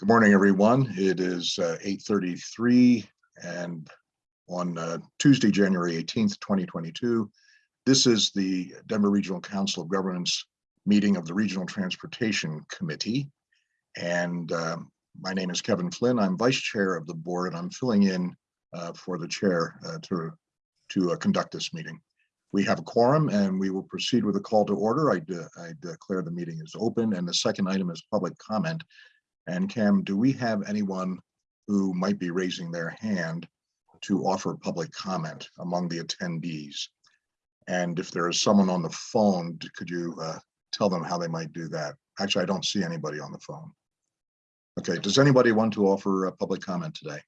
Good morning, everyone. It is uh, 8:33 and on uh, Tuesday, January 18th, 2022. This is the Denver Regional Council of Governments meeting of the Regional Transportation Committee. And um, my name is Kevin Flynn. I'm Vice Chair of the board and I'm filling in uh, for the chair uh, to, to uh, conduct this meeting. We have a quorum and we will proceed with a call to order. I, de I declare the meeting is open and the second item is public comment. And Cam, do we have anyone who might be raising their hand to offer public comment among the attendees? And if there is someone on the phone, could you uh, tell them how they might do that? Actually, I don't see anybody on the phone. Okay, does anybody want to offer a public comment today?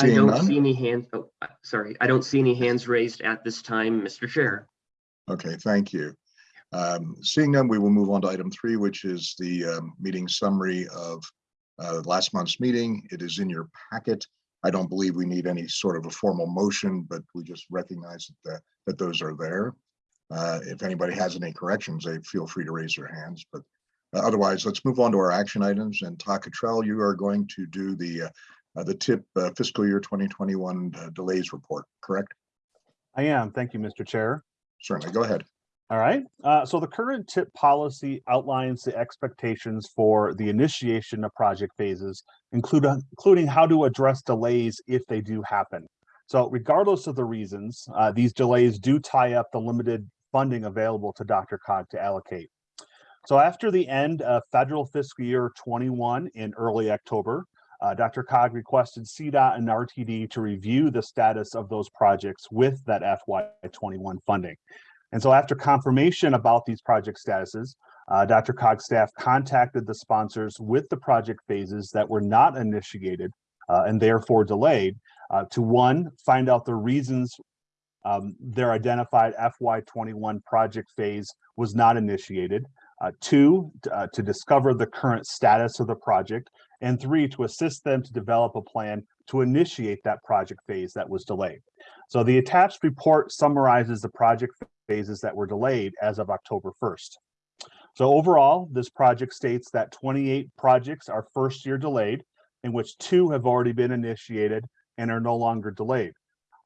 I don't none? see any hands, oh, uh, sorry, I don't see any hands raised at this time, Mr. Chair. Okay, thank you. Um, Seeing none, we will move on to item three, which is the um, meeting summary of uh, last month's meeting. It is in your packet. I don't believe we need any sort of a formal motion, but we just recognize that, that those are there. Uh, If anybody has any corrections, they feel free to raise their hands, but uh, otherwise, let's move on to our action items. And Todd Cottrell, you are going to do the, uh, uh, the tip uh, fiscal year 2021 uh, delays report, correct? I am. Thank you, Mr. Chair. Certainly, go ahead. All right. Uh, so the current tip policy outlines the expectations for the initiation of project phases, include, including how to address delays if they do happen. So regardless of the reasons, uh, these delays do tie up the limited funding available to DRCOG to allocate. So after the end of federal fiscal year 21 in early October, uh, DRCOG requested CDOT and RTD to review the status of those projects with that FY21 funding. And so after confirmation about these project statuses, uh, DRCOG staff contacted the sponsors with the project phases that were not initiated uh, and therefore delayed uh, to one, find out the reasons um, their identified FY21 project phase was not initiated, uh, two, uh, to discover the current status of the project, and three, to assist them to develop a plan to initiate that project phase that was delayed. So the attached report summarizes the project phases that were delayed as of October 1st. So overall, this project states that 28 projects are first year delayed, in which two have already been initiated and are no longer delayed.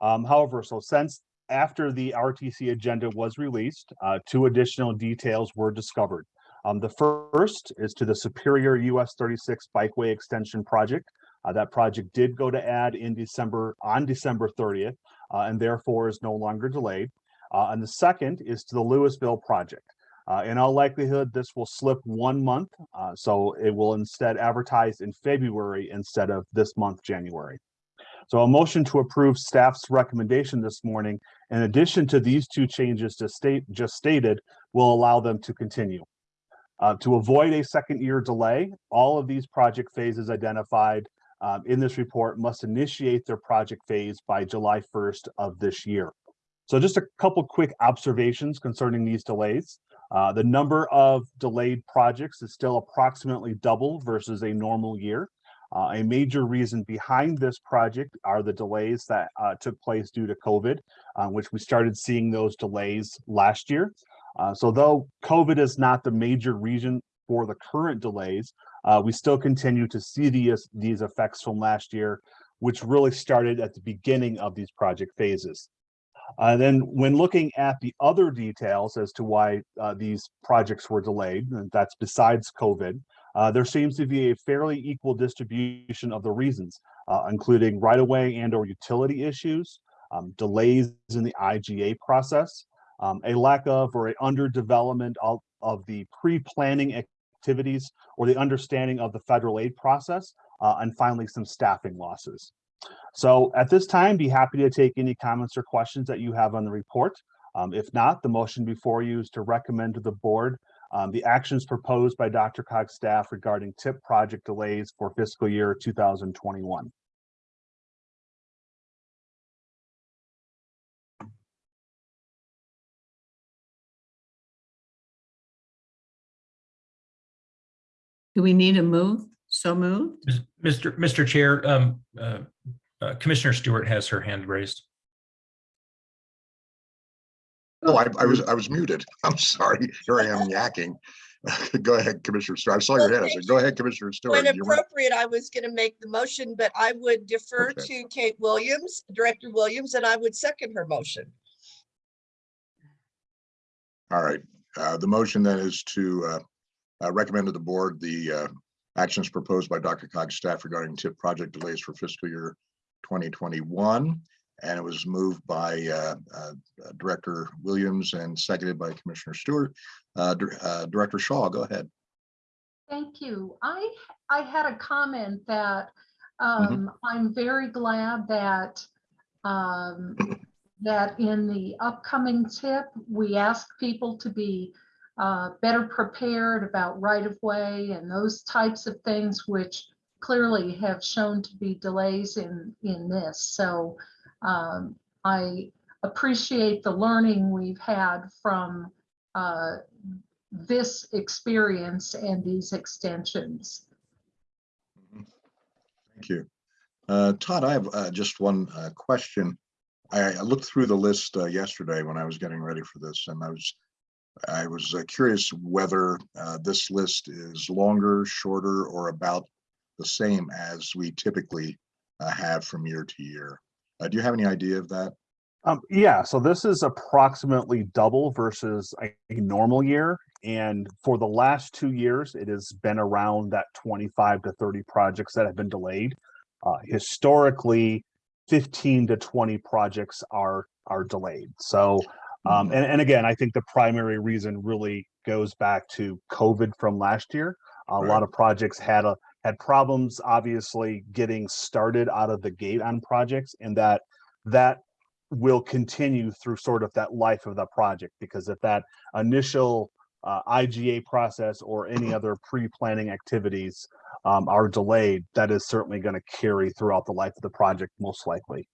Um, however, so since after the RTC agenda was released, uh, two additional details were discovered. Um, the first is to the Superior US 36 Bikeway Extension Project. Uh, that project did go to ad in December, on December 30th, uh, and therefore is no longer delayed. Uh, and the second is to the Louisville project. Uh, in all likelihood, this will slip one month, uh, so it will instead advertise in February instead of this month, January. So a motion to approve staff's recommendation this morning, in addition to these two changes to state just stated, will allow them to continue. Uh, to avoid a second year delay, all of these project phases identified um, in this report must initiate their project phase by July 1st of this year. So just a couple quick observations concerning these delays. Uh, the number of delayed projects is still approximately double versus a normal year. Uh, a major reason behind this project are the delays that uh, took place due to COVID, uh, which we started seeing those delays last year. Uh, so though COVID is not the major reason for the current delays, uh, we still continue to see these, these effects from last year, which really started at the beginning of these project phases. Uh, then when looking at the other details as to why uh, these projects were delayed, and that's besides COVID, uh, there seems to be a fairly equal distribution of the reasons, uh, including right-of-way and or utility issues, um, delays in the IGA process, um, a lack of or a underdevelopment of, of the pre-planning activities or the understanding of the federal aid process, uh, and finally some staffing losses. So at this time, be happy to take any comments or questions that you have on the report. Um, if not, the motion before you is to recommend to the board um, the actions proposed by DRCOG's staff regarding TIP project delays for fiscal year 2021. Do we need a move? So moved? Mr. Mr. Chair, um, uh, uh, Commissioner Stewart has her hand raised. Oh, I, I was, I was muted. I'm sorry. Here I am yakking. Go ahead, Commissioner Stewart. I saw your head. I said, go ahead, Commissioner Stewart. You were- appropriate, I was going to make the motion, but I would defer Okay. to Kate Williams, Director Williams, and I would second her motion. All right, uh, the motion then is to uh, uh, recommend to the board the uh, actions proposed by DRCOG's staff regarding tip project delays for fiscal year twenty twenty-one. And it was moved by uh, uh, Director Williams and seconded by Commissioner Stewart. Uh, uh, Director Shaw, go ahead. Thank you. I, I had a comment that Mm-hmm. um, I'm very glad that um, that in the upcoming tip, we ask people to be uh, better prepared about right-of-way and those types of things, which clearly have shown to be delays in, in this. So um, I appreciate the learning we've had from uh, this experience and these extensions. Thank you. Uh, Todd, I have uh, just one uh, question. I I looked through the list uh, yesterday when I was getting ready for this and I was I was uh, curious whether uh, this list is longer, shorter, or about the same as we typically uh, have from year to year. Uh, Do you have any idea of that? Um, yeah, so this is approximately double versus a, a normal year. And for the last two years, it has been around that 25 to 30 projects that have been delayed. Uh, historically, 15 to 20 projects are are delayed. So, um, Mhm. and, and again, I think the primary reason really goes back to COVID from last year. A Right. lot of projects had a had problems, obviously, getting started out of the gate on projects, and that that will continue through sort of that life of the project because if that initial uh, IGA process or any other pre-planning activities um, are delayed, that is certainly going to carry throughout the life of the project, most likely.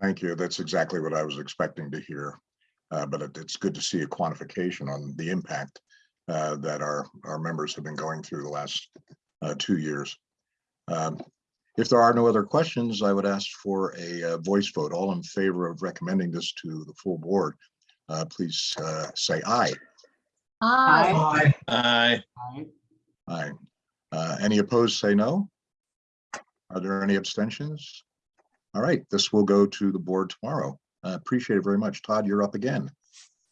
Thank you. That's exactly what I was expecting to hear. Uh, But it- it's good to see a quantification on the impact uh, that our, our members have been going through the last uh, two years. Um, If there are no other questions, I would ask for a uh, voice vote. All in favor of recommending this to the full board, uh, please uh, say aye. Aye. Aye. Aye. Uh, Any opposed, say no. Are there any abstentions? All right, this will go to the board tomorrow. Uh, Appreciate it very much. Todd, you're up again.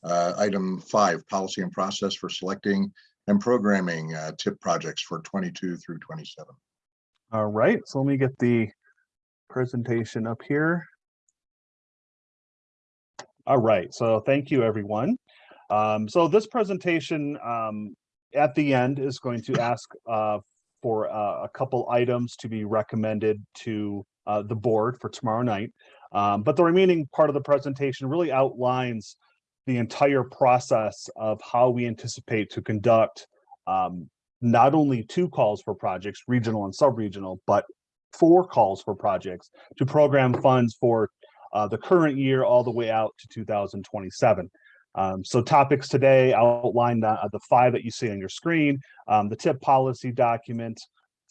Uh, Item five, policy and process for selecting and programming uh, tip projects for 22 through 27. All right, so let me get the presentation up here. All right, so thank you, everyone. Um, so this presentation, um, at the end is going to ask, uh, for, uh, a couple items to be recommended to, uh, the board for tomorrow night. Um, but the remaining part of the presentation really outlines the entire process of how we anticipate to conduct, um, not only two calls for projects, regional and sub-regional, but four calls for projects to program funds for uh, the current year all the way out to 2027. Um, so topics today outlined uh, the five that you see on your screen, um, the tip policy document,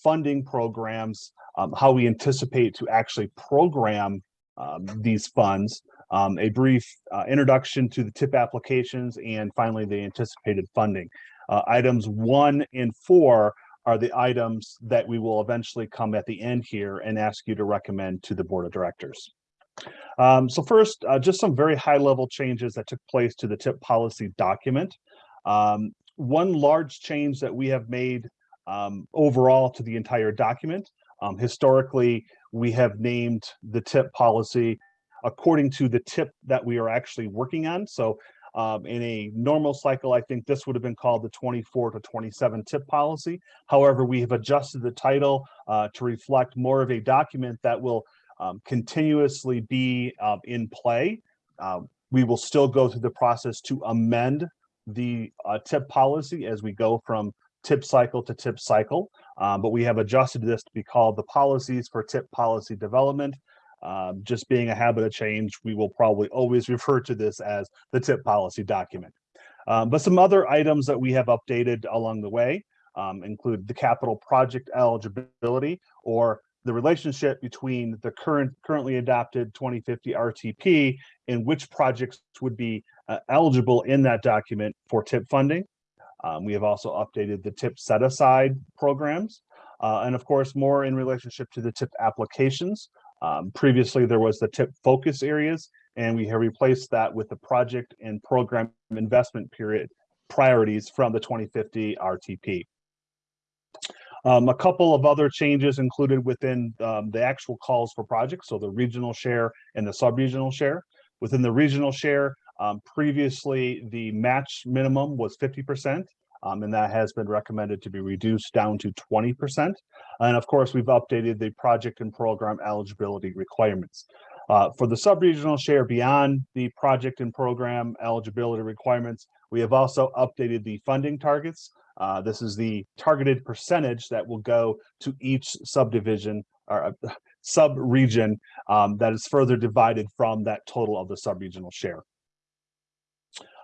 funding programs, um, how we anticipate to actually program um, these funds, um, a brief uh, introduction to the tip applications, and finally the anticipated funding. Uh, items one and four are the items that we will eventually come at the end here and ask you to recommend to the board of directors. Um, so first, uh, just some very high level changes that took place to the tip policy document. Um, one large change that we have made um, overall to the entire document. Um, historically, we have named the tip policy according to the tip that we are actually working on. So um, in a normal cycle, I think this would have been called the 24 to 27 tip policy. However, we have adjusted the title uh, to reflect more of a document that will um, continuously be uh, in play. Uh, we will still go through the process to amend the uh, tip policy as we go from tip cycle to tip cycle. Um, but we have adjusted this to be called the policies for tip policy development. Um, just being a habit of change, we will probably always refer to this as the tip policy document. Um, but some other items that we have updated along the way um, include the capital project eligibility or the relationship between the current currently adopted 2050 RTP and which projects would be uh, eligible in that document for tip funding. Um, we have also updated the tip set aside programs. Uh, and of course, more in relationship to the tip applications. Um, previously, there was the tip focus areas, and we have replaced that with the project and program investment period priorities from the 2050 RTP. Um, a couple of other changes included within um, the actual calls for projects, so the regional share and the sub-regional share. Within the regional share, um, previously the match minimum was 50%, um, and that has been recommended to be reduced down to 20%. And of course, we've updated the project and program eligibility requirements. Uh, for the sub-regional share beyond the project and program eligibility requirements, we have also updated the funding targets. Uh, this is the targeted percentage that will go to each subdivision or uh, sub-region um, that is further divided from that total of the sub-regional share.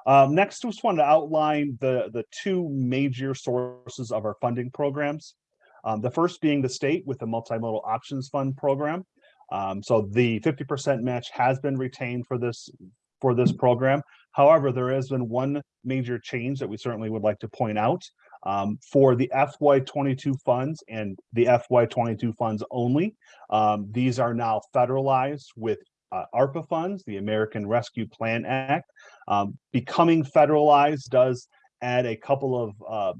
Um, next, just wanted to outline the, the two major sources of our funding programs. Um, the first being the state with the Multimodal Options Fund program. Um, so the 50% match has been retained for this for this program. However, there has been one major change that we certainly would like to point out. Um, for the FY22 funds and the FY22 funds only, um, these are now federalized with uh, ARPA funds, the American Rescue Plan Act. Um, becoming federalized does add a couple of uh,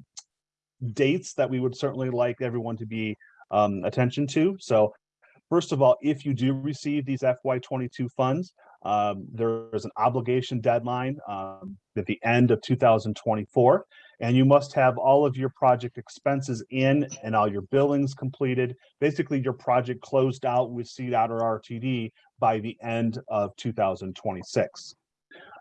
dates that we would certainly like everyone to be um, attention to. So first of all, if you do receive these FY22 funds, um, there is an obligation deadline um, at the end of 2024, and you must have all of your project expenses in and all your billings completed. Basically, your project closed out with CDOT or RTD by the end of 2026.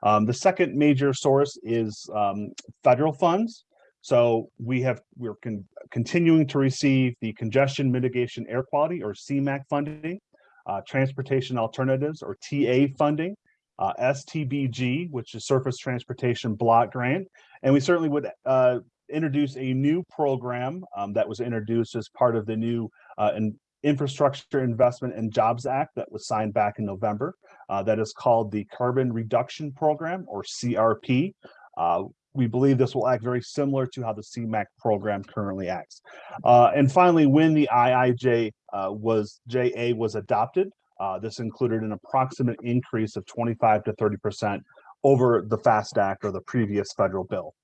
Um, the second major source is um, federal funds. So we have we're con continuing to receive the congestion mitigation air quality or CMAQ funding, uh, transportation alternatives or TA funding, uh, STBG, which is Surface Transportation Block Grant, and we certainly would uh, introduce a new program um, that was introduced as part of the new uh, in Infrastructure Investment and Jobs Act that was signed back in November. Uh, that is called the Carbon Reduction Program or CRP. Uh, we believe this will act very similar to how the CMAQ program currently acts. Uh, and finally, when the IIJ uh, was JA was adopted, uh, this included an approximate increase of 25 to 30% over the FAST Act or the previous federal bill.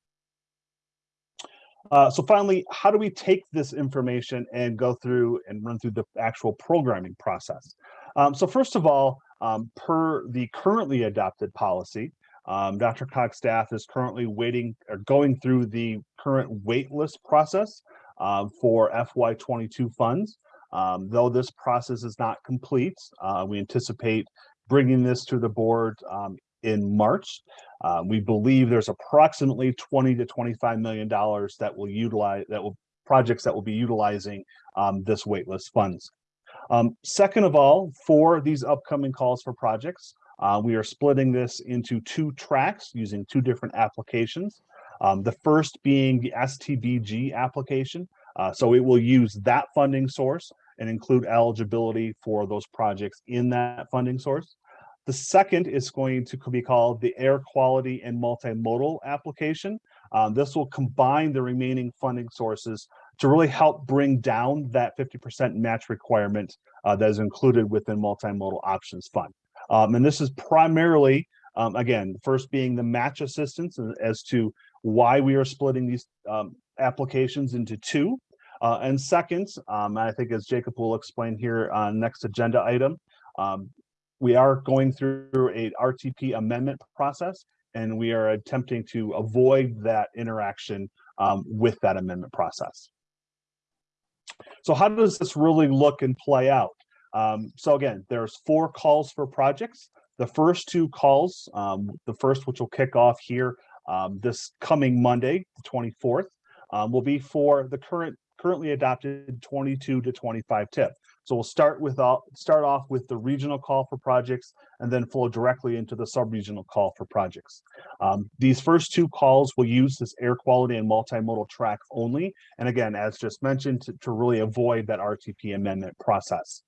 Uh, so finally, how do we take this information and go through and run through the actual programming process? Um, so first of all, um, per the currently adopted policy, um, DRCOG's staff is currently waiting or going through the current waitlist process uh, for FY22 funds. Um, though this process is not complete, uh, we anticipate bringing this to the board um, in March. Uh, we believe there's approximately 20 to 25 million dollars that will utilize that will projects that will be utilizing um, this waitlist funds. Um, second of all, for these upcoming calls for projects, uh, we are splitting this into two tracks using two different applications. Um, the first being the STBG application. Uh, so it will use that funding source and include eligibility for those projects in that funding source. The second is going to be called the air quality and multimodal application. Um, this will combine the remaining funding sources to really help bring down that 50% match requirement uh, that is included within multimodal options fund. Um, and this is primarily, um, again, first being the match assistance as to why we are splitting these um, applications into two. Uh, and second, um, I think as Jacob will explain here on next agenda item, um, we are going through a RTP amendment process and we are attempting to avoid that interaction um, with that amendment process. So how does this really look and play out? Um, so again, there's four calls for projects. The first two calls, um, the first which will kick off here um, this coming Monday, the 24th, um, will be for the current currently adopted 22 to 25 tip. So we'll start with uh, start off with the regional call for projects and then flow directly into the sub-regional call for projects. Um, these first two calls will use this air quality and multimodal track only. And again, as just mentioned, to, to really avoid that RTP amendment process.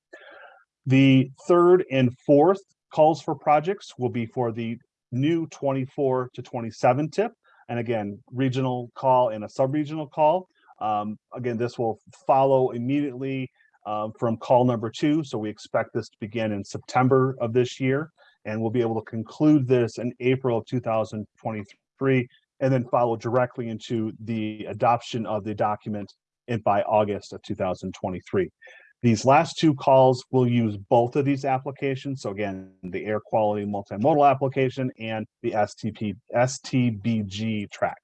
The third and fourth calls for projects will be for the new 24 to 27 tip. and again, regional call and a sub-regional call. Um, again, this will follow immediately um, from call number two. So we expect this to begin in September of this year. And we'll be able to conclude this in April of two thousand twenty-three and then follow directly into the adoption of the document in by August of two thousand twenty-three. These last two calls will use both of these applications. So again, the air quality multimodal application and the STP, STBG track.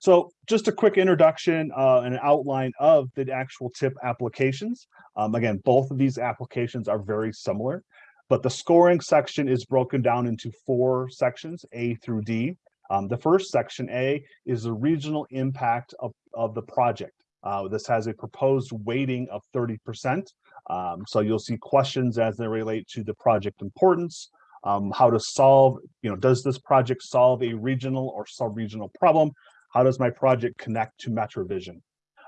So just a quick introduction uh, and an outline of the actual tip applications. Um, again, both of these applications are very similar, but the scoring section is broken down into four sections, A through D. Um, the first section, A, is the regional impact of, of the project. Uh, this has a proposed weighting of 30%. Um, so you'll see questions as they relate to the project importance, um, how to solve, you know, does this project solve a regional or sub-regional problem? How does my project connect to MetroVision?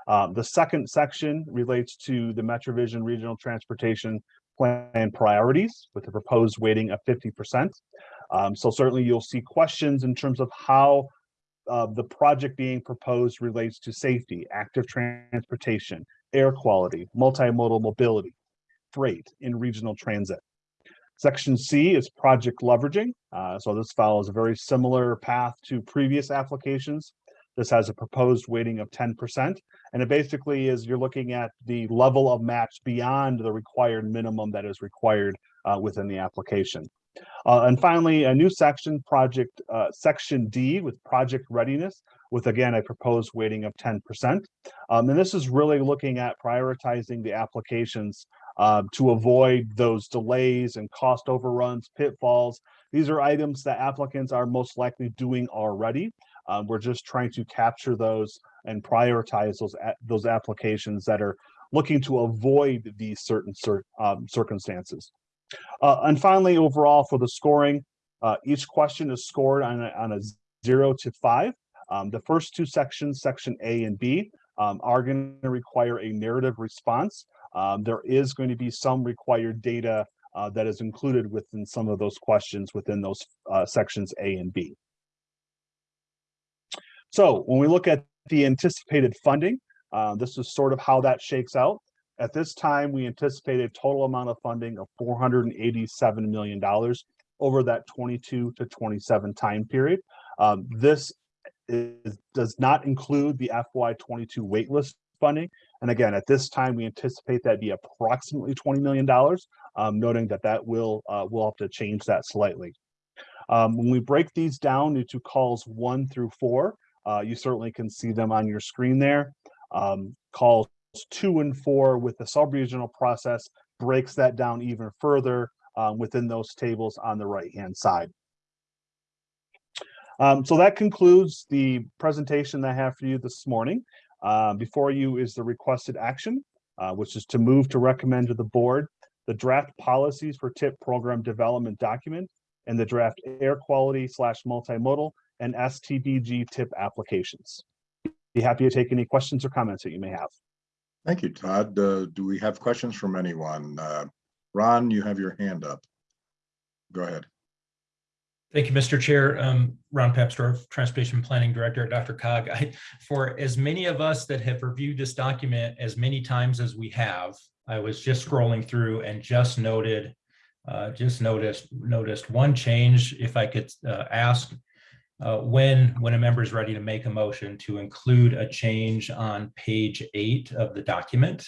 Um, the second section relates to the MetroVision Regional Transportation Plan priorities with a proposed weighting of 50%. Um, so certainly you'll see questions in terms of how uh, the project being proposed relates to safety, active transportation, air quality, multimodal mobility, freight in regional transit. Section C is project leveraging. Uh, so this follows a very similar path to previous applications. This has a proposed weighting of 10%. And it basically is you're looking at the level of match beyond the required minimum that is required uh, within the application. Uh, and finally, a new section, project uh, section D with project readiness, with again a proposed weighting of 10%. Um, and this is really looking at prioritizing the applications uh, to avoid those delays and cost overruns, pitfalls. These are items that applicants are most likely doing already. Um, we're just trying to capture those and prioritize those those applications that are looking to avoid these certain cir um, circumstances. Uh, and finally, overall for the scoring, uh, each question is scored on a, on a zero to five. Um, the first two sections, section A and B, um, are going to require a narrative response. Um, there is going to be some required data uh, that is included within some of those questions within those uh, sections A and B. So when we look at the anticipated funding, uh, this is sort of how that shakes out. At this time, we anticipate a total amount of funding of $487 million over that 22 to 27 time period. Um, this is, does not include the FY22 waitlist funding. And again, at this time, we anticipate that be approximately $20 million, um, noting that that will, uh, we'll have to change that slightly. Um, when we break these down into calls one through four, uh, you certainly can see them on your screen there. Um, calls two and four with the sub-regional process breaks that down even further um, within those tables on the right-hand side. Um, so that concludes the presentation that I have for you this morning. Uh, before you is the requested action, uh, which is to move to recommend to the board the draft policies for TIP program development document and the draft air quality slash multimodal and STBG tip applications. Be happy to take any questions or comments that you may have. Thank you, Todd. Uh, do we have questions from anyone? Uh, Ron, you have your hand up. Go ahead. Thank you, Mr. Chair. Um, Ron Papsdorf, Transportation Planning Director at DRCOG. I, for as many of us that have reviewed this document as many times as we have, I was just scrolling through and just noted, uh, just noticed, noticed one change, if I could uh, ask, uh, when, when a member is ready to make a motion to include a change on page eight of the document.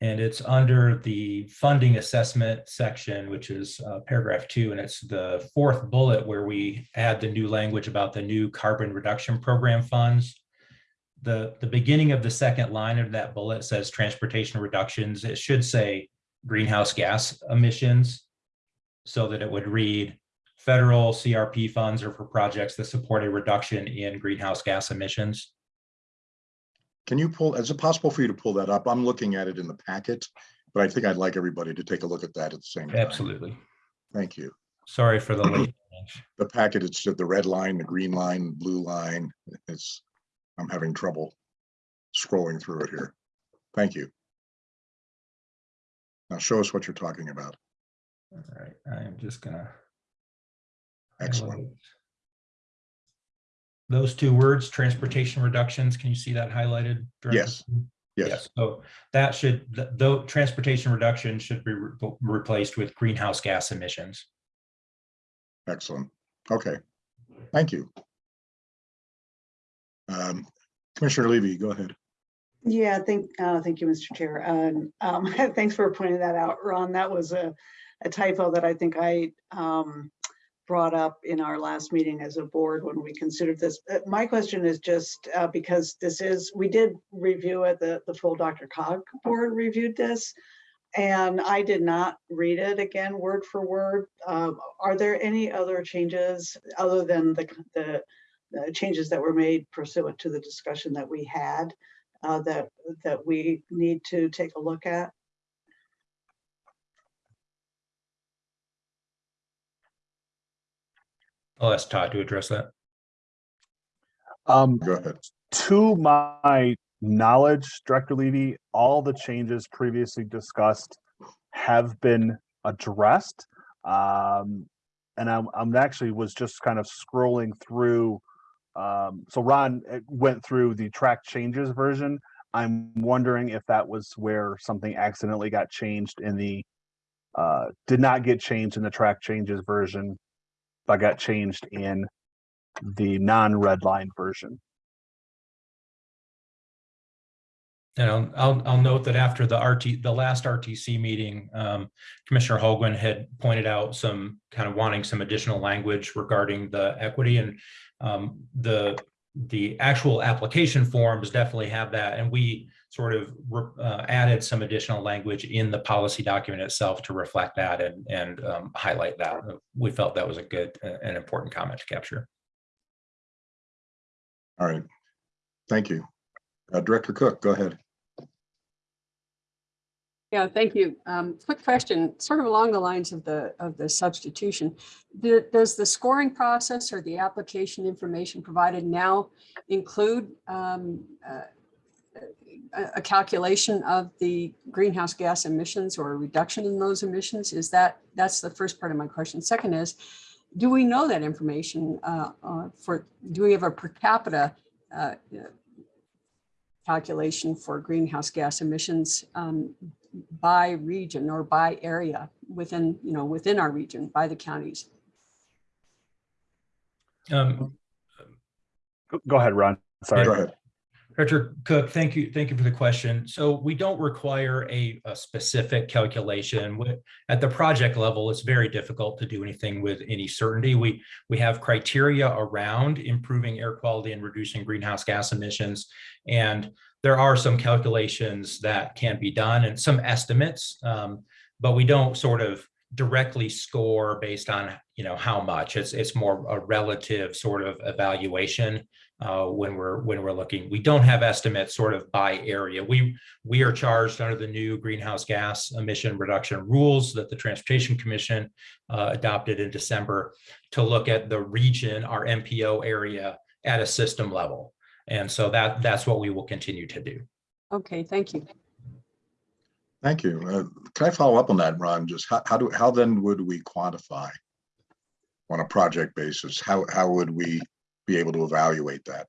And it's under the funding assessment section, which is uh, paragraph two, and it's the fourth bullet where we add the new language about the new carbon reduction program funds. The, the beginning of the second line of that bullet says transportation reductions. It should say greenhouse gas emissions so that it would read federal CRP funds are for projects that support a reduction in greenhouse gas emissions. Can you pull, is it possible for you to pull that up? I'm looking at it in the packet, but I think I'd like everybody to take a look at that at the same time. Absolutely. Thank you. Sorry for the late. The packet, it's the red line, the green line, blue line. It's, I'm having trouble scrolling through it here. Thank you. Now show us what you're talking about. All right, I am just gonna Excellent. Those two words, transportation reductions, can you see that highlighted? Director? Yes. Yes, Yes, so that should, th- though, transportation reduction should be re- replaced with greenhouse gas emissions. excellent. Okay, thank you. Um, Commissioner Levy, go ahead. Yeah, thank, uh, thank you, Mr. Chair. And, um, thanks for pointing that out, Ron. That was a, a typo that I think I, um, brought up in our last meeting as a board when we considered this. Uh, My question is just, uh, because this is, we did review it, the, the full DRCOG board reviewed this. And I did not read it again, word for word. Um, are there any other changes other than the, the, the changes that were made pursuant to the discussion that we had? uh, that, that we need to take a look at? I'll ask Todd to address that. Um, Go ahead. to my knowledge, Director Levy, all the changes previously discussed have been addressed. Um, and I'm, I'm actually was just kind of scrolling through. Um, so Ron uh, went through the track changes version. I'm wondering if that was where something accidentally got changed in the, uh, did not get changed in the track changes version, but got changed in the non-redline version. And I'll, I'll, I'll note that after the RT, the last RTC meeting, um, Commissioner Holguin had pointed out some kind of wanting some additional language regarding the equity and um, the, the actual application forms definitely have that. And we sort of uh, added some additional language in the policy document itself to reflect that and, and um, highlight that. We felt that was a good uh, and important comment to capture. All right. Thank you. Uh, Director Cook, go ahead. Yeah, thank you. Um, quick question, sort of along the lines of the, of the substitution. Do- Does the scoring process or the application information provided now include um, uh, a, a calculation of the greenhouse gas emissions or a reduction in those emissions? Is that, that's the first part of my question. Second is, do we know that information uh, uh, for, do we have a per capita uh, calculation for greenhouse gas emissions um, by region or by area within, you know, within our region, by the counties. Um, Go- Go ahead, Ron. Sorry. Go ahead. Director Cook, thank you, thank you for the question. So we don't require a, a specific calculation. With- At the project level, it's very difficult to do anything with any certainty. We, we have criteria around improving air quality and reducing greenhouse gas emissions. And there are some calculations that can be done and some estimates, um, but we don't sort of directly score based on, you know, how much. It's, it's more a relative sort of evaluation uh, when we're when we're looking. We don't have estimates sort of by area. We we are charged under the new greenhouse gas emission reduction rules that the Transportation Commission uh, adopted in December to look at the region, our MPO area at a system level. And so that that's what we will continue to do. Okay, thank you. Thank you. Uh, Can I follow up on that, Ron? Just how, how do, how then would we quantify on a project basis? How, how would we be able to evaluate that?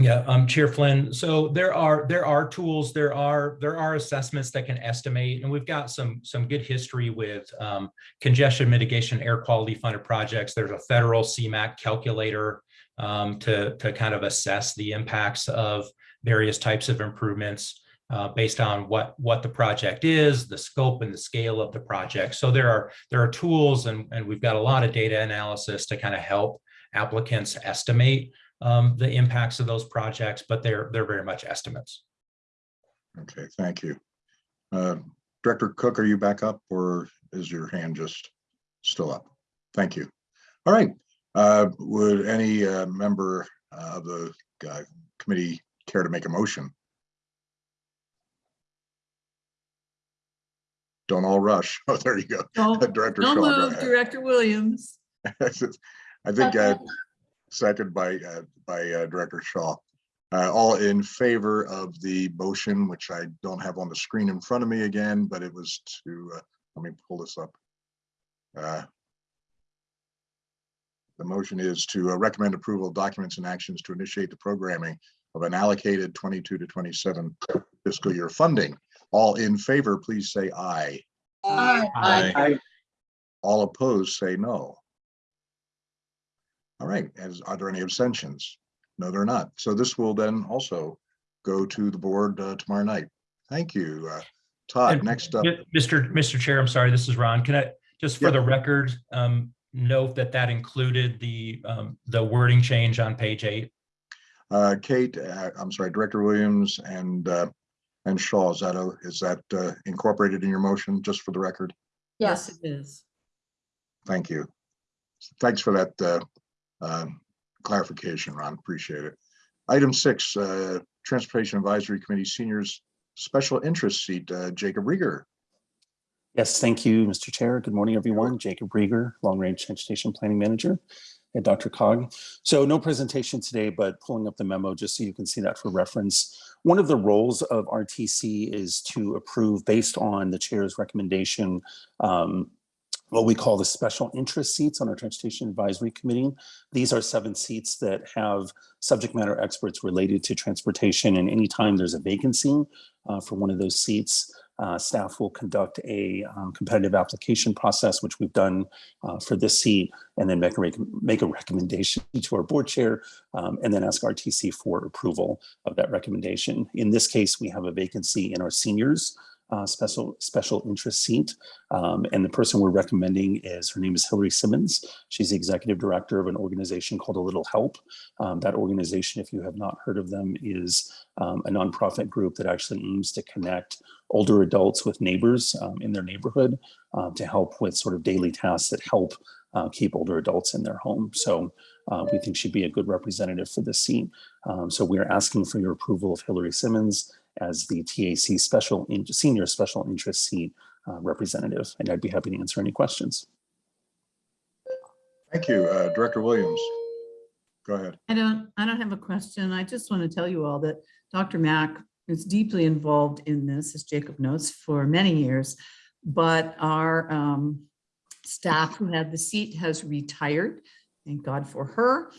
Yeah, um, Chair Flynn. So there are there are tools, there are there are assessments that can estimate, and we've got some some good history with um, congestion mitigation air quality funded projects. There's a federal CMAQ calculator um, to to kind of assess the impacts of various types of improvements uh, based on what what the project is, the scope and the scale of the project. So there are there are tools, and and we've got a lot of data analysis to kind of help applicants estimate um, the impacts of those projects, but they're they're very much estimates. Okay, thank you. Uh, Director Cook, are you back up or is your hand just still up? Thank you. All right. Uh, Would any uh, member of the uh, committee care to make a motion? Don't all rush. Oh, there you go. Don't, Director don't Shaw, move, ahead. Director Williams. I think uh, second by, uh, by uh, Director Shaw. Uh, All in favor of the motion, which I don't have on the screen in front of me again, but it was to, uh, let me pull this up. Uh, The motion is to uh, recommend approval of documents and actions to initiate the programming of an allocated 22 to 27 fiscal year funding. All in favor, please say aye. Aye. Aye. All opposed, say no. All right, as, are there any abstentions? No, there are not. So this will then also go to the board uh, tomorrow night. Thank you. Uh, Todd, And next up, Mr. Mr. Chair, I'm sorry, this is Ron. Can I, just for Yep. the record, um, note that that included the, um, the wording change on page eight? uh, Kate, uh, I'm sorry, Director Williams and, uh, and Shaw, is that, a- is that uh, incorporated in your motion, just for the record? Yes, Yes, it is. Thank you. Thanks for that uh, um, clarification, Ron. Appreciate it. Item six, uh, Transportation Advisory Committee Seniors Special Interest Seat, uh, Jacob Riger. Yes, thank you, Mr. Chair. Good morning, everyone. Jacob Riger, Long Range Transportation Planning Manager at DRCOG. So no presentation today, but pulling up the memo just so you can see that for reference. One of the roles of RTC is to approve based on the chair's recommendation, um, what we call the special interest seats on our Transportation Advisory Committee. These are seven seats that have subject matter experts related to transportation and anytime there's a vacancy uh, for one of those seats, uh, staff will conduct a um, competitive application process, which we've done uh, for this seat, and then make a, make a recommendation to our board chair, um, and then ask RTC for approval of that recommendation. In this case, we have a vacancy in our seniors uh, special special interest seat, um, and the person we're recommending is her name is Hillary Simmons. She's the executive director of an organization called A Little Help. Um, that organization, if you have not heard of them, is um, a nonprofit group that actually aims to connect older adults with neighbors um, in their neighborhood uh, to help with sort of daily tasks that help uh, keep older adults in their home. So uh, we think she'd be a good representative for this seat. Um, so we're asking for your approval of Hillary Simmons as the TAC special in, senior special interest seat uh, representative, and I'd be happy to answer any questions. Thank you, uh, Director Williams. Go ahead. I don't, I don't have a question. I just want to tell you all that DRMAC is deeply involved in this, as Jacob notes, for many years. But our um, staff who had the seat has retired. Thank God for her.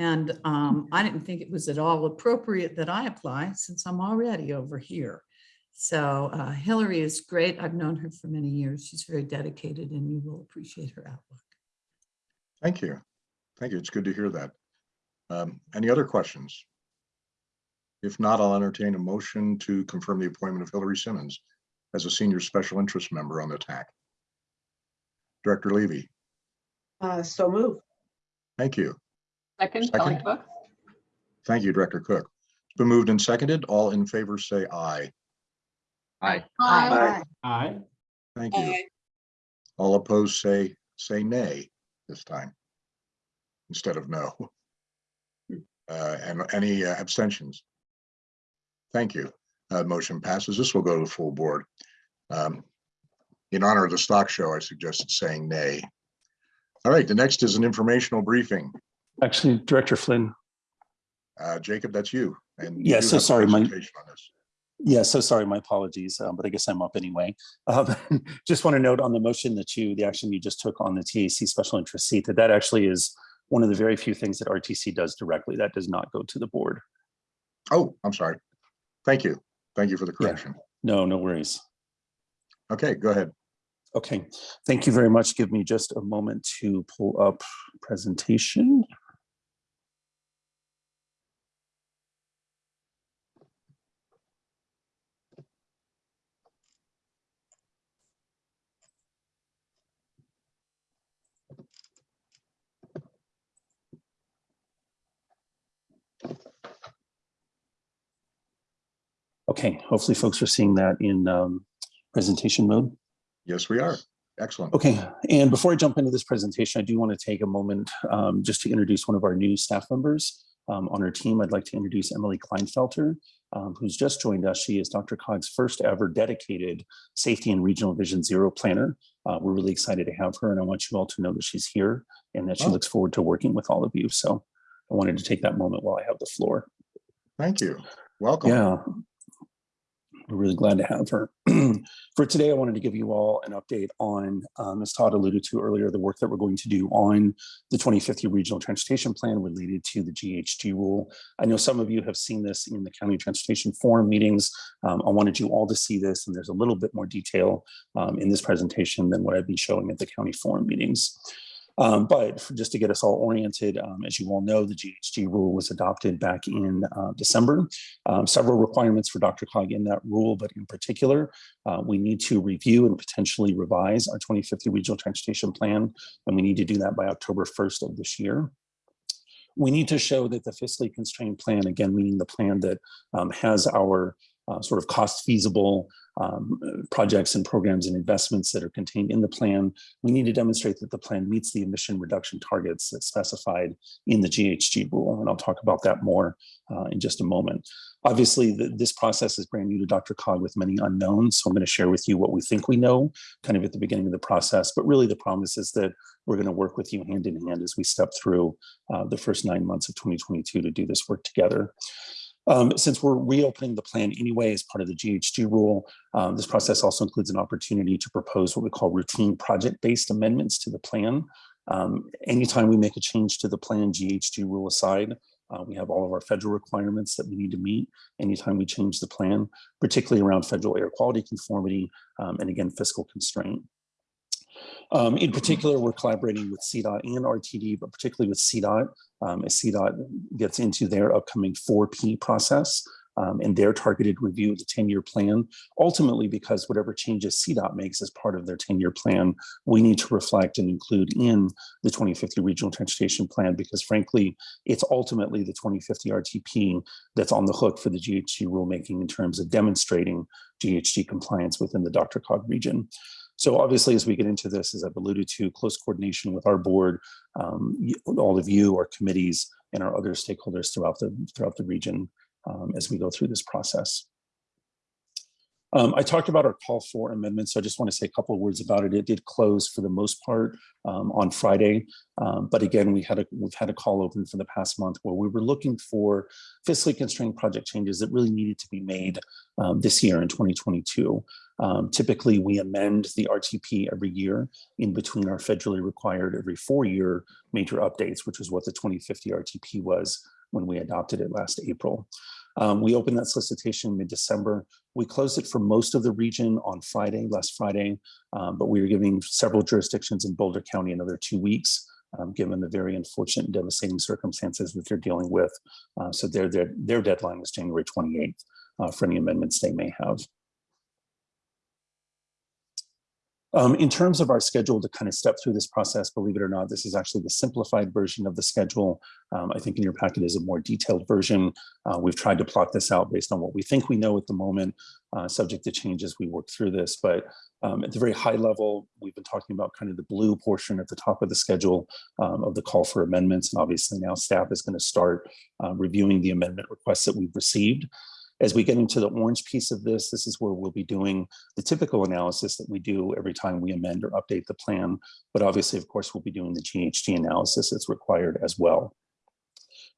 And um, I didn't think it was at all appropriate that I apply since I'm already over here. So uh, Hillary is great. I've known her for many years. She's very dedicated and you will appreciate her outlook. Thank you. Thank you. It's good to hear that. Um, Any other questions? If not, I'll entertain a motion to confirm the appointment of Hillary Simmons as a senior special interest member on the TAC. Director Levy, Uh, so move. thank you. Second, Kelly Cook. Thank you, Director Cook. It's been moved and seconded. All in favor, say aye. Aye. Aye. Aye. Thank you. Aye. All opposed, say, say nay this time instead of no. Uh, And any uh, abstentions? Thank you. Uh, Motion passes. This will go to the full board. Um, In honor of the stock show, I suggested saying nay. All right, the next is an informational briefing. Actually, Director Flynn, Uh, Jacob, that's you. and you Yeah, do so sorry, my- presentation on this. Yeah, so sorry, my apologies, um, but I guess I'm up anyway. Um, Just want to note on the motion that you, the action you just took on the TAC special interest seat, that that actually is one of the very few things that RTC does directly. That does not go to the board. Oh, I'm sorry. Thank you. Thank you for the Yeah. correction. No, no worries. Okay, go ahead. Okay, thank you very much. Give me just a moment to pull up presentation. Okay, hopefully folks are seeing that in um, presentation mode. Yes, we are. Excellent. Okay, and before I jump into this presentation, I do want to take a moment um, just to introduce one of our new staff members um, on our team. I'd like to introduce Emily Kleinfelter, um, who's just joined us. She is DRCOG's first ever dedicated Safety and Regional Vision Zero planner. Uh, we're really excited to have her, and I want you all to know that she's here and that she Oh. looks forward to working with all of you. So I wanted to take that moment while I have the floor. Thank you. Welcome. Yeah. We're really glad to have her. For today, I wanted to give you all an update on, um, as Todd alluded to earlier, the work that we're going to do on the 2050 Regional Transportation Plan related to the GHG rule. I know some of you have seen this in the County Transportation Forum meetings. Um, I wanted you all to see this, and there's a little bit more detail um, in this presentation than what I've been showing at the county forum meetings. Um, but just to get us all oriented, um, as you all know, the GHG rule was adopted back in uh, December. Um, several requirements for DRCOG in that rule, but in particular, uh, we need to review and potentially revise our 2050 Regional Transportation Plan, and we need to do that by October 1st of this year. We need to show that the fiscally constrained plan, again, meaning the plan that um, has our uh, sort of cost feasible um, projects and programs and investments that are contained in the plan. We need to demonstrate that the plan meets the emission reduction targets that's specified in the GHG rule. And I'll talk about that more uh, in just a moment. Obviously, the, this process is brand new to DRCOG with many unknowns. So I'm going to share with you what we think we know kind of at the beginning of the process. But really the promise is that we're going to work with you hand in hand as we step through uh, the first nine months of 2022 to do this work together. Um, since we're reopening the plan anyway as part of the GHG rule, um, this process also includes an opportunity to propose what we call routine project-based amendments to the plan. Um, anytime we make a change to the plan, GHG rule aside, uh, we have all of our federal requirements that we need to meet anytime we change the plan, particularly around federal air quality conformity um, and again, fiscal constraint. Um, in particular, we're collaborating with CDOT and RTD, but particularly with CDOT um, as CDOT gets into their upcoming 4P process um, and their targeted review of the 10-year plan. Ultimately, because whatever changes CDOT makes as part of their 10-year plan, we need to reflect and include in the 2050 Regional Transportation Plan, because frankly, it's ultimately the 2050 RTP that's on the hook for the GHG rulemaking in terms of demonstrating GHG compliance within the DRCOG region. So obviously, as we get into this, as I've alluded to, close coordination with our board, um, all of you, our committees, and our other stakeholders throughout the throughout the region um, as we go through this process. Um, I talked about our call for amendments, so I just want to say a couple of words about it. It did close for the most part um, on Friday, um, but again, we had a we've had a call open for the past month where we were looking for fiscally constrained project changes that really needed to be made um, this year in 2022. Um, typically, we amend the RTP every year in between our federally required every four-year major updates, which is what the 2050 RTP was when we adopted it last April. Um, we opened that solicitation mid-December. We closed it for most of the region on Friday, last Friday, um, but we are giving several jurisdictions in Boulder County another two weeks, um, given the very unfortunate and devastating circumstances that they're dealing with. Uh, so their, their, their deadline is January 28th uh, for any amendments they may have. Um, in terms of our schedule to kind of step through this process, believe it or not, this is actually the simplified version of the schedule. Um, I think in your packet is a more detailed version. Uh, we've tried to plot this out based on what we think we know at the moment, uh, subject to change as we work through this. But um, at the very high level, we've been talking about kind of the blue portion at the top of the schedule um, of the call for amendments. And obviously now staff is going to start uh, reviewing the amendment requests that we've received. As we get into the orange piece of this, this is where we'll be doing the typical analysis that we do every time we amend or update the plan. But obviously, of course, we'll be doing the GHG analysis that's required as well.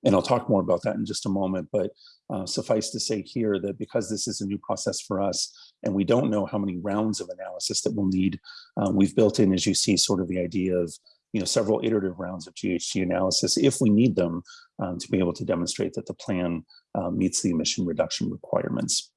And I'll talk more about that in just a moment, but uh, suffice to say here that because this is a new process for us and we don't know how many rounds of analysis that we'll need, uh, we've built in, as you see, sort of the idea of you know, several iterative rounds of GHG analysis if we need them um, to be able to demonstrate that the plan uh, meets the emission reduction requirements.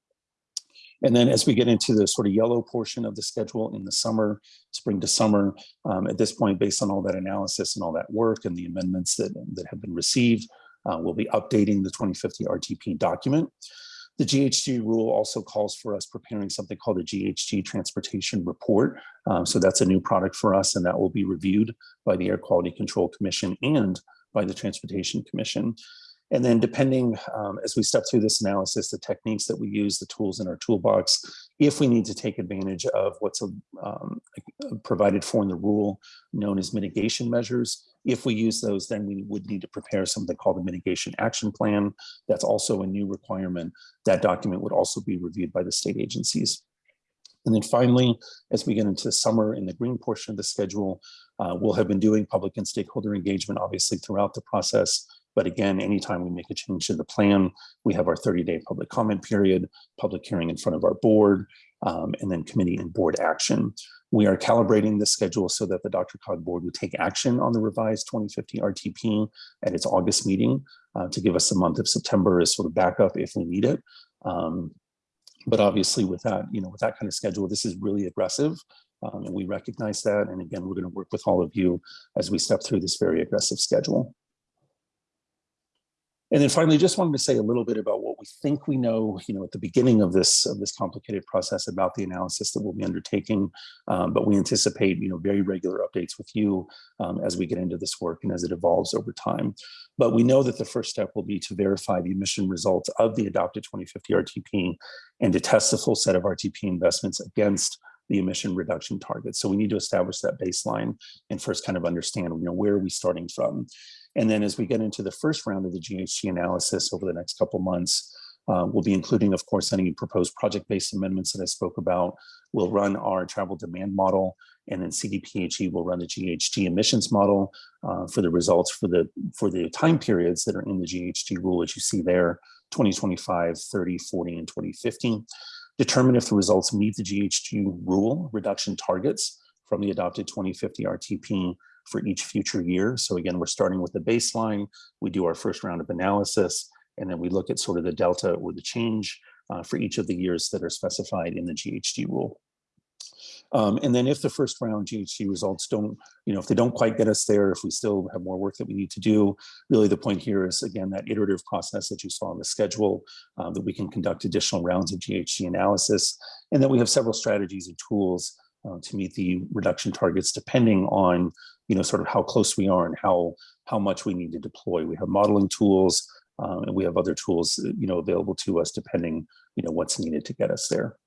And then as we get into the sort of yellow portion of the schedule in the summer, spring to summer, um, at this point, based on all that analysis and all that work and the amendments that, that have been received, uh, we'll be updating the 2050 RTP document. The GHG rule also calls for us preparing something called a GHG transportation report. Um, so that's a new product for us and that will be reviewed by the Air Quality Control Commission and by the Transportation Commission. And then depending, um, as we step through this analysis, the techniques that we use, the tools in our toolbox, if we need to take advantage of what's um, provided for in the rule known as mitigation measures, if we use those, then we would need to prepare something called the mitigation action plan. That's also a new requirement. That document would also be reviewed by the state agencies. And then finally, as we get into summer in the green portion of the schedule, uh, we'll have been doing public and stakeholder engagement, obviously, throughout the process But again, anytime we make a change to the plan, we have our 30-day public comment period, public hearing in front of our board, um, and then committee and board action. We are calibrating the schedule so that the DRCOG board would take action on the revised 2050 RTP at its August meeting uh, to give us the month of September as sort of backup if we need it. Um, but obviously with that, you know, with that kind of schedule, this is really aggressive. Um, and we recognize that. And again, we're going to work with all of you as we step through this very aggressive schedule. And then finally, just wanted to say a little bit about what we think we know, you know, at the beginning of this of this complicated process about the analysis that we'll be undertaking. Um, but we anticipate, you know, very regular updates with you um, as we get into this work and as it evolves over time. But we know that the first step will be to verify the emission results of the adopted 2050 RTP and to test the full set of RTP investments against the emission reduction targets. So we need to establish that baseline and first kind of understand, you know, where are we starting from? And then as we get into the first round of the GHG analysis over the next couple months, uh, we'll be including, of course, any proposed project-based amendments that I spoke about. We'll run our travel demand model, and then CDPHE will run the GHG emissions model uh, for the results for the for the time periods that are in the GHG rule, as you see there, 2025, 30, 40, and 2050. Determine if the results meet the GHG rule reduction targets from the adopted 2050 RTP for each future year. So again, we're starting with the baseline. We do our first round of analysis, and then we look at sort of the delta or the change uh, for each of the years that are specified in the GHG rule. Um, and then if the first round GHG results don't, you know, if they don't quite get us there, if we still have more work that we need to do, really the point here is, again, that iterative process that you saw on the schedule, um, that we can conduct additional rounds of GHG analysis, and that we have several strategies and tools uh, to meet the reduction targets depending on you know sort of how close we are and how how much we need to deploy. We have modeling tools um, and we have other tools you know available to us depending you know what's needed to get us there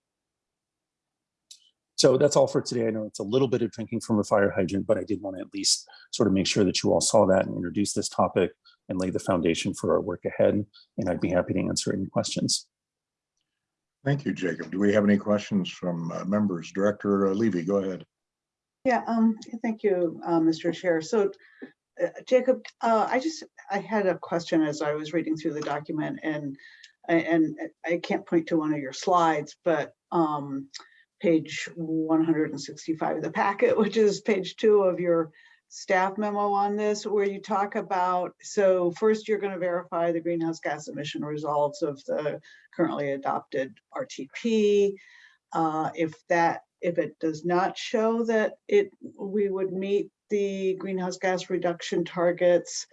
so that's all for today i know it's a little bit of drinking from a fire hydrant but i did want to at least sort of make sure that you all saw that and introduce this topic and lay the foundation for our work ahead and i'd be happy to answer any questions Thank you, Jacob. Do we have any questions from uh, members? Director uh, Levy, go ahead. Yeah, um, thank you, uh, Mr. Chair. So, uh, Jacob, uh, I just, I had a question as I was reading through the document and, and I can't point to one of your slides, but um, page 165 of the packet, which is page two of your staff memo on this where you talk about, so first you're going to verify the greenhouse gas emission results of the currently adopted RTP. Uh, if that, if it does not show that it, we would meet the greenhouse gas reduction targets,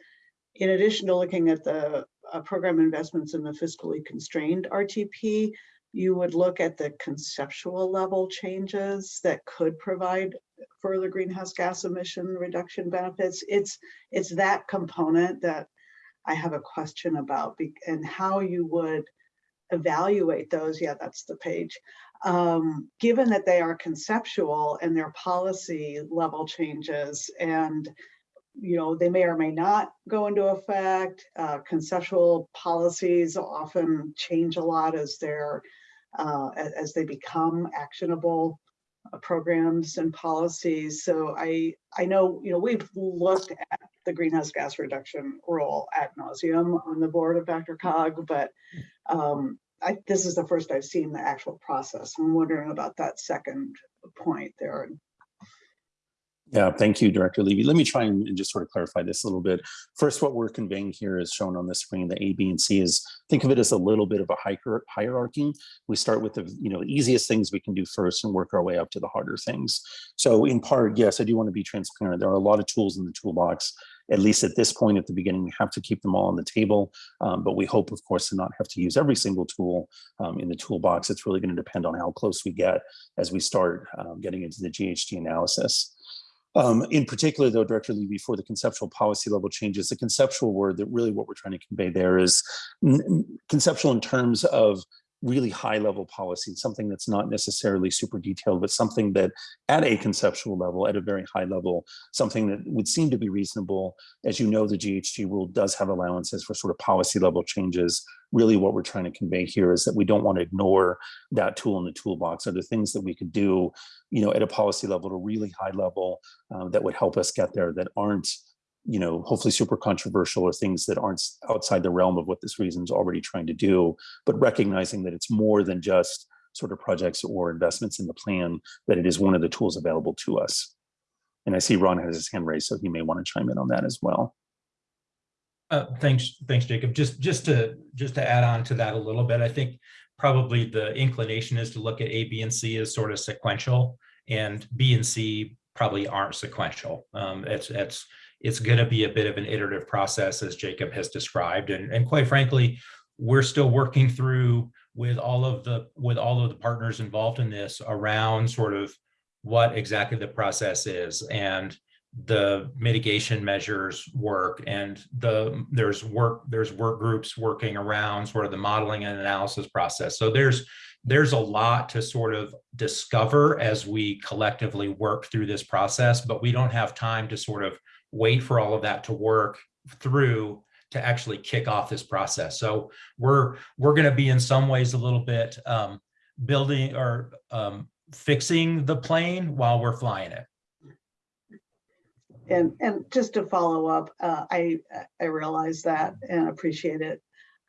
in addition to looking at the uh, program investments in the fiscally constrained RTP, you would look at the conceptual level changes that could provide further greenhouse gas emission reduction benefits. It's it's that component that I have a question about and how you would evaluate those. Yeah, that's the page. Um, given that they are conceptual and they're policy level changes and you know, they may or may not go into effect. Uh, conceptual policies often change a lot as they're uh, as they become actionable uh, programs and policies. So I, I know, you know, we've looked at the greenhouse gas reduction role ad nauseum on the board of DRCOG, but um, I, this is the first I've seen the actual process. I'm wondering about that second point there. Yeah, thank you, Director Levy. Let me try and just sort of clarify this a little bit. First, what we're conveying here is shown on the screen, the A, B, and C is, think of it as a little bit of a hierarchy. We start with the you know the easiest things we can do first and work our way up to the harder things. So in part, yes, I do want to be transparent. There are a lot of tools in the toolbox. At least at this point at the beginning, we have to keep them all on the table. Um, but we hope, of course, to not have to use every single tool um, in the toolbox. It's really going to depend on how close we get as we start um, getting into the GHG analysis. Um, in particular, though, Director Levy, for the conceptual policy level changes, the conceptual word that really what we're trying to convey there is conceptual in terms of really high level policy, something that's not necessarily super detailed, but something that at a conceptual level, at a very high level, something that would seem to be reasonable. As you know, the GHG rule does have allowances for sort of policy level changes. Really what we're trying to convey here is that we don't want to ignore that tool in the toolbox. Are there things that we could do, you know, at a policy level, at a really high level uh, that would help us get there that aren't you know, hopefully super controversial or things that aren't outside the realm of what this reason is already trying to do, but recognizing that it's more than just sort of projects or investments in the plan, that it is one of the tools available to us. And I see Ron has his hand raised, so he may want to chime in on that as well. Uh, thanks, thanks, Jacob. Just, just to, just to add on to that a little bit, I think probably the inclination is to look at A, B, and C as sort of sequential, and B and C probably aren't sequential. Um, it's, it's, it's going to be a bit of an iterative process, as Jacob has described, and, and quite frankly, we're still working through with all of the, with all of the partners involved in this around sort of what exactly the process is, and the mitigation measures work and the there's work there's work groups working around sort of the modeling and analysis process so there's there's a lot to sort of discover as we collectively work through this process but we don't have time to sort of wait for all of that to work through to actually kick off this process so we're we're going to be in some ways a little bit um building or um fixing the plane while we're flying it And, and just to follow up, uh, I, I realize that and appreciate it.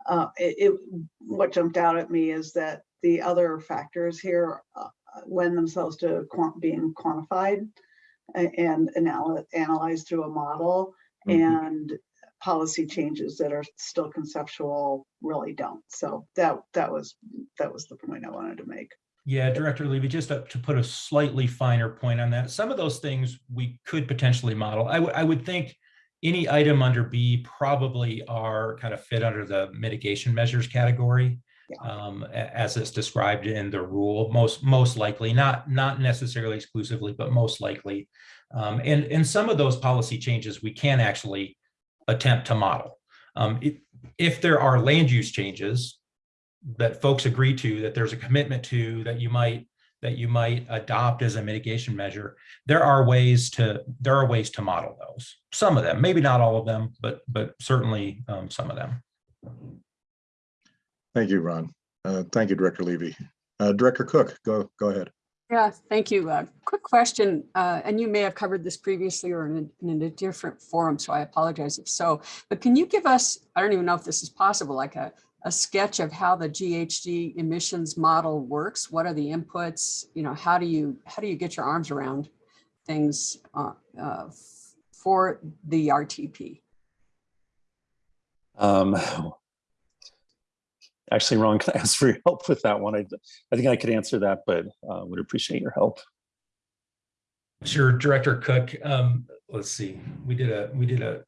Uh, it, it- what jumped out at me is that the other factors here uh, lend themselves to quant, being quantified and anal- analyzed through a model Mhm. and policy changes that are still conceptual really don't. So that, that was, that was the point I wanted to make. Yeah, Director Levy, just to to put a slightly finer point on that, some of those things we could potentially model. I would, I would think any item under B probably are kind of fit under the mitigation measures category. Um, as it's described in the rule, most, most likely, not, not necessarily exclusively, but most likely. Um, And, and some of those policy changes we can actually attempt to model. Um, If, if there are land use changes, that folks agree to, that there's a commitment to, that you might, that you might adopt as a mitigation measure, there are ways to, there are ways to model those. Some of them, maybe not all of them, but, but certainly um, some of them. Thank you, Ron. Uh, Thank you, Director Levy. Uh, Director Cook, go, go ahead. Yeah, thank you. Uh, Quick question, uh, and you may have covered this previously or in a, in a different forum, so I apologize if so. But can you give us, I don't even know if this is possible, like a, a sketch of how the GHG emissions model works? What are the inputs? You know, how do you, how do you get your arms around things uh, uh, for the RTP? Um, Actually, Ron, can I ask for your help with that one? I, I think I could answer that, but uh, would appreciate your help. Sure, Director Cook, um, let's see, we did a, we did a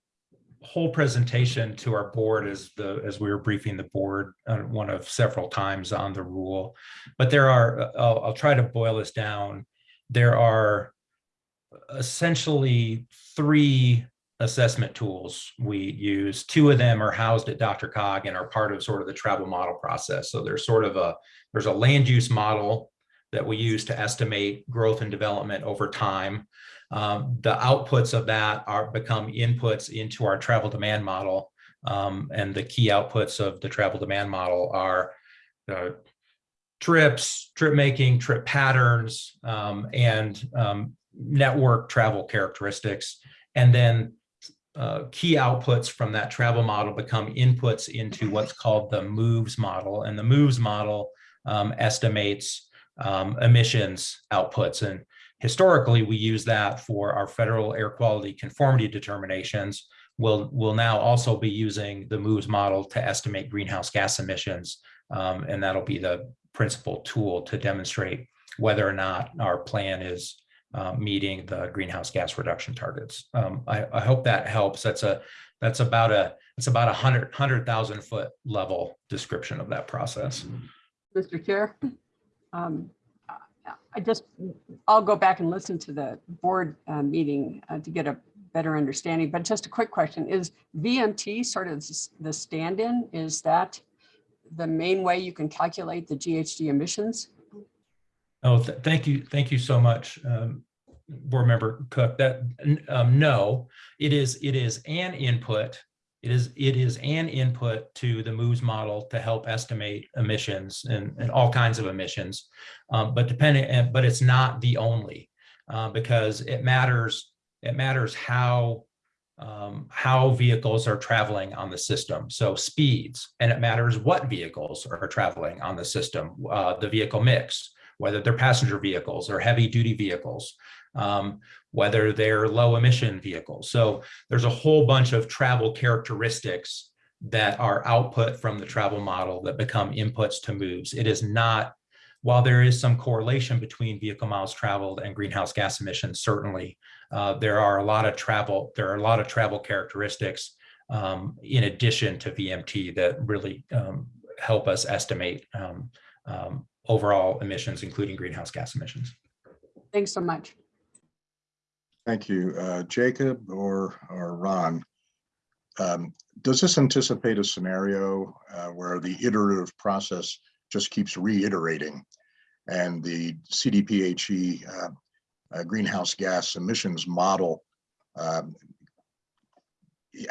whole presentation to our board as the, as we were briefing the board, uh, one of several times on the rule. But there are, uh, I'll, I'll try to boil this down. There are essentially three assessment tools we use. Two of them are housed at DRCOG and are part of sort of the travel model process. So there's sort of a, there's a land use model that we use to estimate growth and development over time. Um, the outputs of that are become inputs into our travel demand model. Um, and the key outputs of the travel demand model are uh, trips, trip making, trip patterns, um, and um, network travel characteristics. And then uh, key outputs from that travel model become inputs into what's called the MOVES model. And the MOVES model um, estimates um, emissions outputs. And historically, we use that for our federal air quality conformity determinations. We'll, we'll now also be using the MOVES model to estimate greenhouse gas emissions. Um, and that'll be the principal tool to demonstrate whether or not our plan is uh, meeting the greenhouse gas reduction targets. Um, I, I hope that helps. That's a that's about a it's about a hundred hundred thousand foot level description of that process. Mr. Chair, um, I- just, I'll go back and listen to the board uh, meeting uh, to get a better understanding, but just a quick question, is VMT sort of the stand-in? Is that the main way you can calculate the GHG emissions? Oh, th- thank you, thank you so much, um, Board Member Cook. That um, no, it is it is an input. It is it is an input to the MOVES model to help estimate emissions and, and all kinds of emissions. Um, but depending, but it's not the only uh, because it matters. It matters how um, how vehicles are traveling on the system. So speeds, and it matters what vehicles are traveling on the system, uh, the vehicle mix, whether they're passenger vehicles or heavy duty vehicles, um, whether they're low emission vehicles. So there's a whole bunch of travel characteristics that are output from the travel model that become inputs to MOVES. It is not, while there is some correlation between vehicle miles traveled and greenhouse gas emissions, certainly, uh, there are a lot of travel, there are a lot of travel characteristics um, in addition to VMT that really um, help us estimate um, um, overall emissions, including greenhouse gas emissions. Thanks so much. Thank you. Uh, Jacob or, or Ron? um, Does this anticipate a scenario uh, where the iterative process just keeps reiterating? And the CDPHE uh, uh, greenhouse gas emissions model um,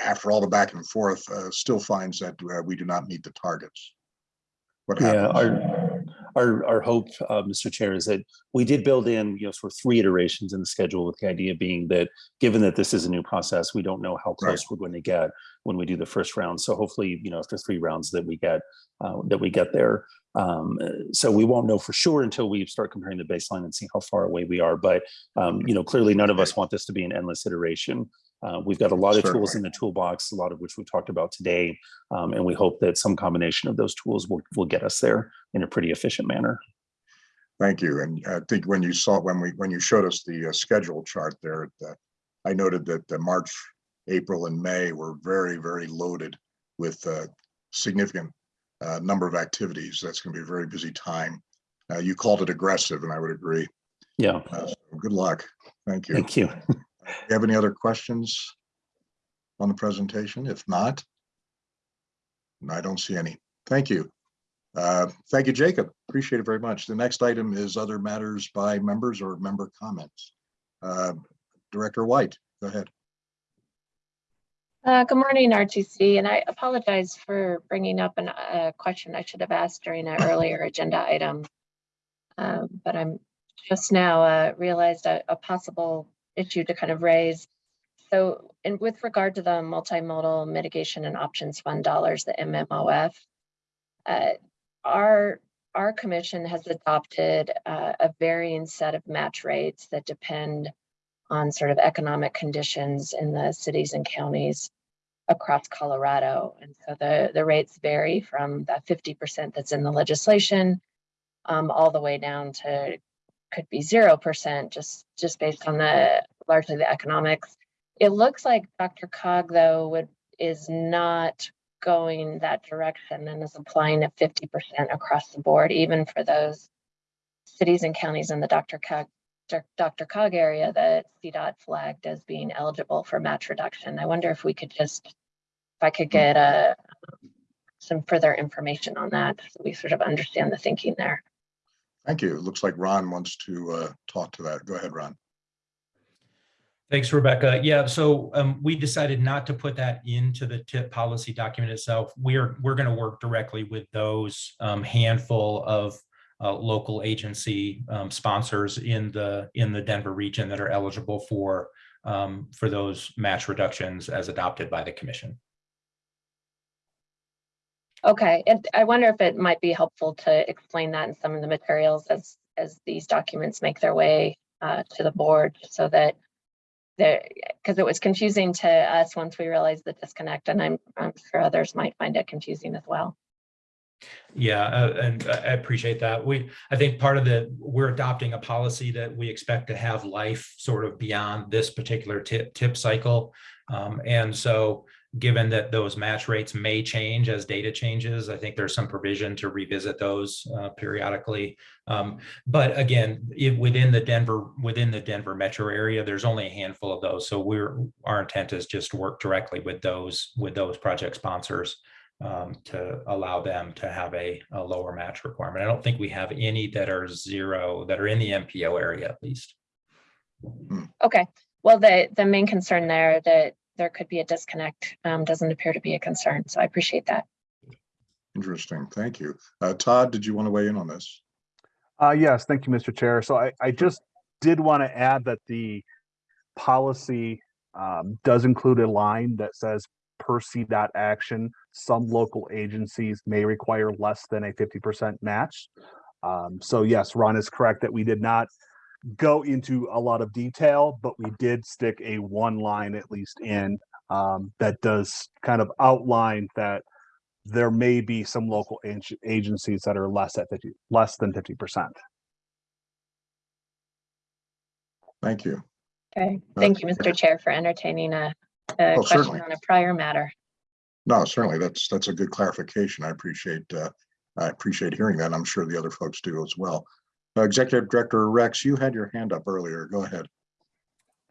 after all the back and forth, uh, still finds that uh, we do not meet the targets? What Yeah, our, our, our hope, uh, Mr. Chair, is that we did build in, you know, for three iterations in the schedule with the idea being that, given that this is a new process, we don't know how Right. close we're going to get when we do the first round. So hopefully, you know, after three rounds that we get, uh, that we get there. Um, uh, so we won't know for sure until we start comparing the baseline and see how far away we are. But, um, you know, clearly none of us want this to be an endless iteration. Uh, we've got a lot of tools in the toolbox, a lot of which we talked about today. Um, and we hope that some combination of those tools will, will get us there in a pretty efficient manner. Thank you. And I think when you saw, when we, when you showed us the uh, schedule chart there, uh, I noted that the March, April and May were very, very loaded with a significant uh, number of activities. That's going to be a very busy time. Uh, You called it aggressive and I would agree. Yeah, Uh, so Good luck. Thank you. thank you. Do you have any other questions on the presentation? If not, I don't see any. Thank you. Uh, Thank you, Jacob. Appreciate it very much. The next item is other matters by members or member comments. Uh, Director White, go ahead. Uh, good morning, RTC, and I apologize for bringing up an- a question I should have asked during an earlier agenda item. Um, But I'm just now uh, realized a a possible issue to kind of raise. So, and with regard to the multimodal mitigation and options fund dollars, the MMOF, uh, our, our commission has adopted uh, a varying set of match rates that depend on sort of economic conditions in the cities and counties across Colorado. And so the, the rates vary from that fifty percent that's in the legislation um, all the way down to could be zero percent, just, just based on the, largely the economics. It looks like DRCOG, though, would, is not going that direction and is applying a fifty percent across the board, even for those cities and counties in the DRCOG, Dr. Cog area that CDOT flagged as being eligible for match reduction. I wonder if we could just, if I could get a, some further information on that, so we sort of understand the thinking there. Thank you. It looks like Ron wants to uh, talk to that. Go ahead, Ron. Thanks, Rebecca. Yeah, so um, we decided not to put that into the TIP policy document itself. We're, we're going to work directly with those um, handful of uh, local agency um, sponsors in the, in the Denver region that are eligible for, um, for those match reductions as adopted by the commission. Okay, and I wonder if it might be helpful to explain that in some of the materials as, as these documents make their way uh, to the board, so that there, because it was confusing to us once we realized the disconnect, and I'm, I'm sure others might find it confusing as well. Yeah, uh, and I appreciate that. We, I think part of the, we're adopting a policy that we expect to have life sort of beyond this particular TIP, TIP cycle. Um, and so given that those match rates may change as data changes, I think there's some provision to revisit those uh, periodically. Um, but again, if within the Denver, within the Denver metro area, there's only a handful of those. So we're, our intent is just to work directly with those, with those project sponsors um, to allow them to have a, a lower match requirement. I don't think we have any that are zero, that are in the MPO area at least. Okay, well, the, the main concern there that there could be a disconnect um, doesn't appear to be a concern, so I appreciate that. Interesting. Thank you. Uh, Todd, did you want to weigh in on this? Uh, yes, thank you, Mr. Chair. So I, I just did want to add that the policy um, does include a line that says per CDOT action, some local agencies may require less than a fifty percent match. Um, so yes, Ron is correct that we did not go into a lot of detail, but we did stick a one line at least in um, that does kind of outline that there may be some local ag- agencies that are less at fifty, less than fifty percent. Thank you. Okay, Uh, thank you, Mr. Chair, for entertaining a, a Oh, question certainly. on a prior matter. No, certainly, that's, that's a good clarification. I appreciate, uh, I appreciate hearing that. I'm sure the other folks do as well. Uh, Executive Director Rex, you had your hand up earlier. Go ahead.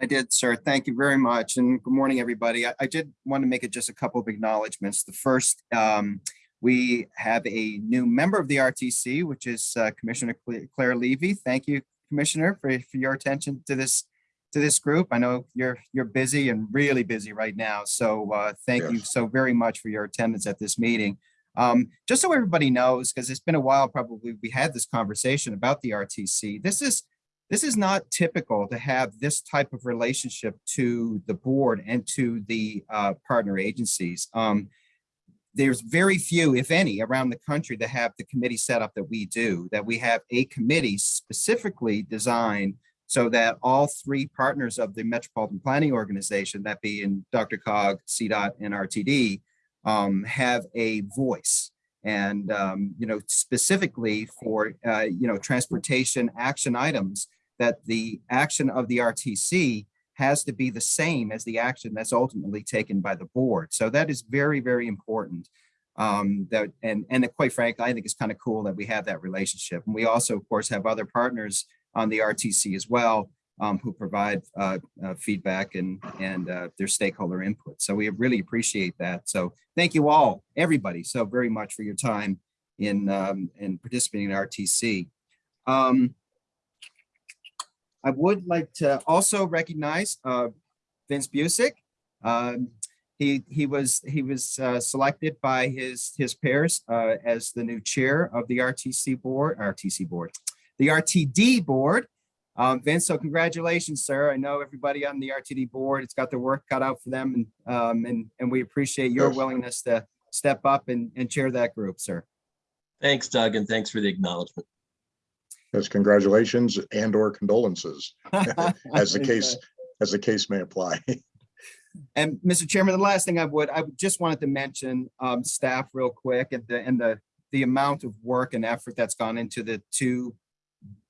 I did, sir. Thank you very much. And good morning, everybody. I, I did want to make it just a couple of acknowledgements. The first, um, we have a new member of the RTC, which is uh, Commissioner Claire Levy. Thank you, Commissioner, for, for your attention to this, to this group. I know you're, you're busy and really busy right now. So uh, thank you so very much for your attendance at this meeting. Um, just so everybody knows, because it's been a while, probably we had this conversation about the RTC. This is this is not typical to have this type of relationship to the board and to the uh, partner agencies. Um, there's very few, if any, around the country that have the committee setup that we do, that we have a committee specifically designed so that all three partners of the Metropolitan Planning Organization, that being DRCOG, CDOT, and RTD, um, have a voice. And, um, you know, specifically for, uh, you know, transportation action items, that the action of the RTC has to be the same as the action that's ultimately taken by the board. So that is very, very important. Um, that and and quite frankly, I think it's kind of cool that we have that relationship. And we also, of course, have other partners on the RTC as well um, who provide uh, uh, feedback and and uh, their stakeholder input. So we really appreciate that. So thank you all, everybody, so very much for your time in um, in participating in RTC. Um, I would like to also recognize uh, Vince Buzek. Um, he he was he was uh, selected by his his peers uh, as the new chair of the RTC board, RTC board, the RTD board. Um, Vince, so congratulations, sir. I know everybody on the RTD board, it's got their work cut out for them, and um, and and we appreciate your Yes. willingness to step up and and chair that group, sir. Thanks, Doug, and thanks for the acknowledgement. Yes, congratulations and or condolences, as the case, as the case may apply. And Mr. Chairman, the last thing I would, I just wanted to mention um, staff real quick and the, and the, the amount of work and effort that's gone into the two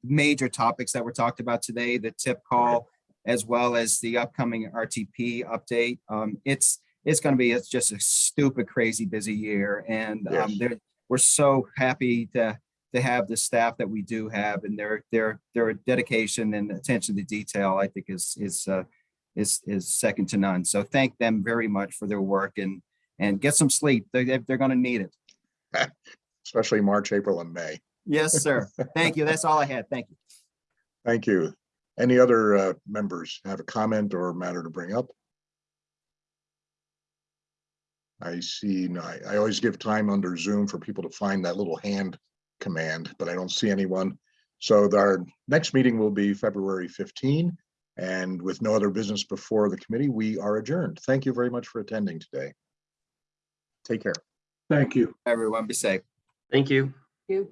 major topics that were talked about today, the TIP call, as well as the upcoming RTP update. Um, It's, it's going to be, it's just a stupid, crazy busy year. And um, Yes. we're so happy to, to have the staff that we do have and their, their, their dedication and attention to detail, I think is, is, uh, is, is second to none. So thank them very much for their work and, and get some sleep. They, they're, they're gonna need it. Especially March, April, and May. Yes, sir. Thank you. That's all I had. Thank you. Thank you. Any other uh, members have a comment or matter to bring up? I see, no, I, I always give time under Zoom for people to find that little hand command, but I don't see anyone. So our next meeting will be February 15. And with no other business before the committee, we are adjourned. Thank you very much for attending today. Take care. Thank you. Everyone be safe. Thank you. You.